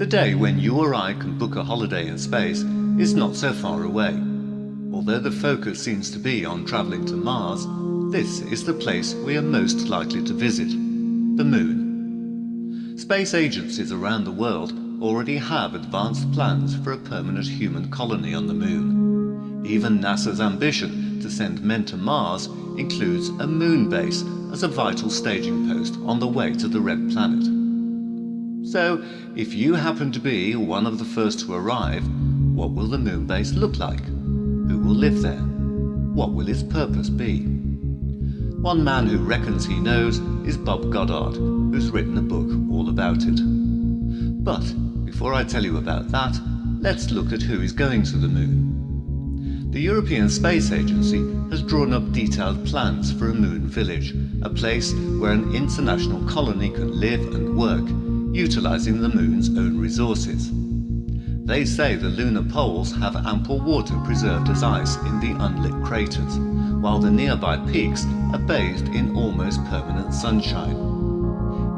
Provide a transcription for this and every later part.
The day when you or I can book a holiday in space is not so far away. Although the focus seems to be on travelling to Mars, this is the place we are most likely to visit, the Moon. Space agencies around the world already have advanced plans for a permanent human colony on the Moon. Even NASA's ambition to send men to Mars includes a moon base as a vital staging post on the way to the Red Planet. So, if you happen to be one of the first to arrive, what will the moon base look like? Who will live there? What will its purpose be? One man who reckons he knows is Bob Goddard, who's written a book all about it. But before I tell you about that, let's look at who is going to the moon. The European Space Agency has drawn up detailed plans for a moon village, a place where an international colony can live and work, utilising the moon's own resources. They say the lunar poles have ample water preserved as ice in the unlit craters, while the nearby peaks are bathed in almost permanent sunshine.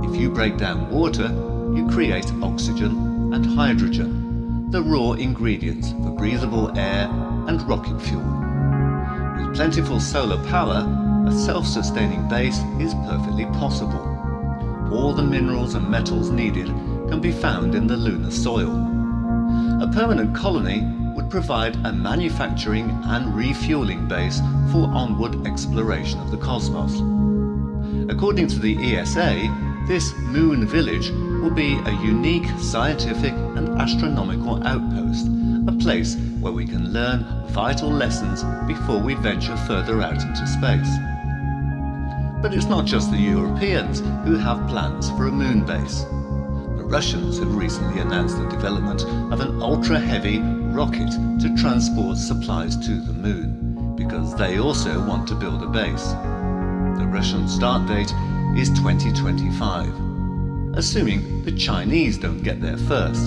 If you break down water, you create oxygen and hydrogen, the raw ingredients for breathable air and rocket fuel. With plentiful solar power, a self-sustaining base is perfectly possible. All the minerals and metals needed can be found in the lunar soil. A permanent colony would provide a manufacturing and refueling base for onward exploration of the cosmos. According to the ESA, this moon village will be a unique scientific and astronomical outpost, a place where we can learn vital lessons before we venture further out into space. But it's not just the Europeans who have plans for a moon base. The Russians have recently announced the development of an ultra-heavy rocket to transport supplies to the moon, because they also want to build a base. The Russian start date is 2025. Assuming the Chinese don't get there first,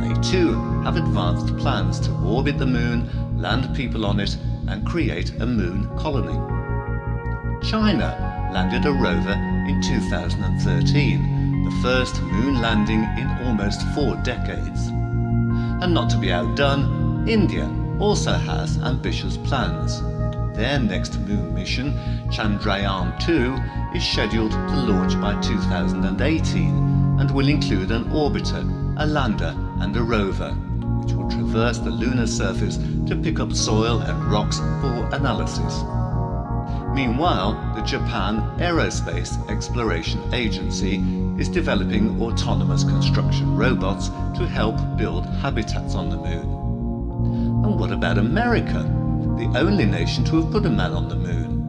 they too have advanced plans to orbit the moon, land people on it and create a moon colony. China landed a rover in 2013, the first moon landing in almost four decades. And not to be outdone, India also has ambitious plans. Their next moon mission, Chandrayaan-2, is scheduled to launch by 2018 and will include an orbiter, a lander and a rover, which will traverse the lunar surface to pick up soil and rocks for analysis. Meanwhile, the Japan Aerospace Exploration Agency is developing autonomous construction robots to help build habitats on the moon. And what about America, the only nation to have put a man on the moon?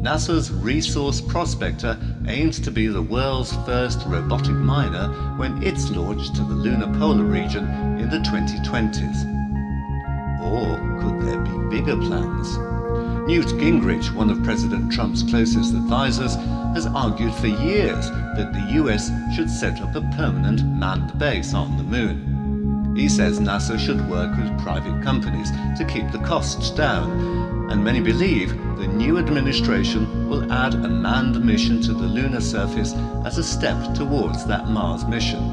NASA's Resource Prospector aims to be the world's first robotic miner when it's launched to the lunar polar region in the 2020s. Or could there be bigger plans? Newt Gingrich, one of President Trump's closest advisors, has argued for years that the US should set up a permanent manned base on the moon. He says NASA should work with private companies to keep the costs down, and many believe the new administration will add a manned mission to the lunar surface as a step towards that Mars mission.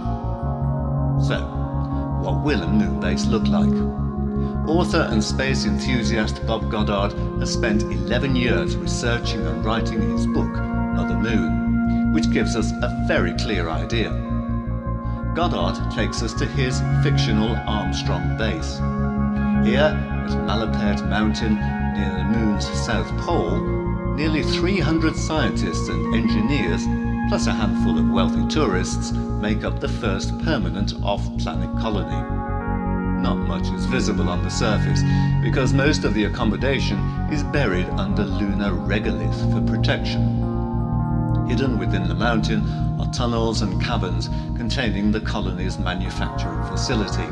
So, what will a moon base look like? Author and space enthusiast Bob Goddard has spent 11 years researching and writing his book, Mother Moon, which gives us a very clear idea. Goddard takes us to his fictional Armstrong base. Here, at Malapert Mountain, near the Moon's south pole, nearly 300 scientists and engineers, plus a handful of wealthy tourists, make up the first permanent off-planet colony not much is visible on the surface because most of the accommodation is buried under lunar regolith for protection. Hidden within the mountain are tunnels and caverns containing the colony's manufacturing facility.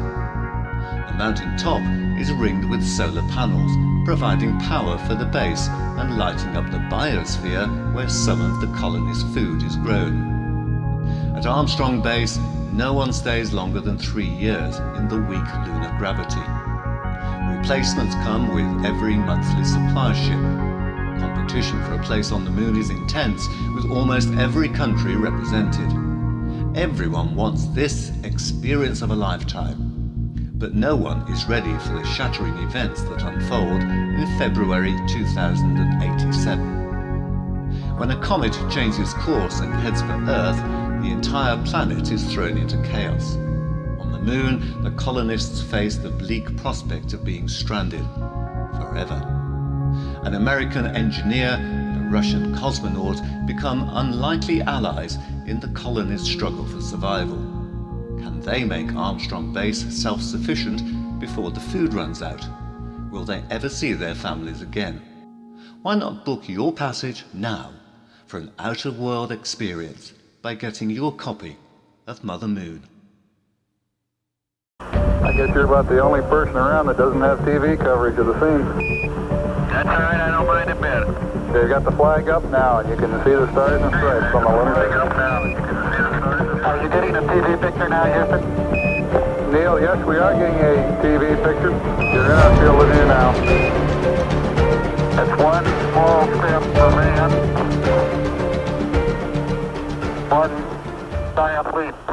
The mountain top is ringed with solar panels, providing power for the base and lighting up the biosphere where some of the colony's food is grown. At Armstrong Base, no one stays longer than three years in the weak lunar gravity. Replacements come with every monthly supply ship. Competition for a place on the moon is intense, with almost every country represented. Everyone wants this experience of a lifetime, but no one is ready for the shattering events that unfold in February 2087. When a comet changes course and heads for Earth, the entire planet is thrown into chaos. On the Moon, the colonists face the bleak prospect of being stranded forever. An American engineer and a Russian cosmonaut become unlikely allies in the colonists' struggle for survival. Can they make Armstrong Base self-sufficient before the food runs out? Will they ever see their families again? Why not book your passage now for an out-of-world experience by getting your copy of Mother Moon? I guess you're about the only person around that doesn't have TV coverage of the scene. That's all right, I don't mind a bit. Okay, you got the flag up now, and you can see the stars and stripes on the lunar. Are you getting a TV picture now, Houston? Neil, yes, we are getting a TV picture. You're in our field of view now. That's one small step for man, one leap for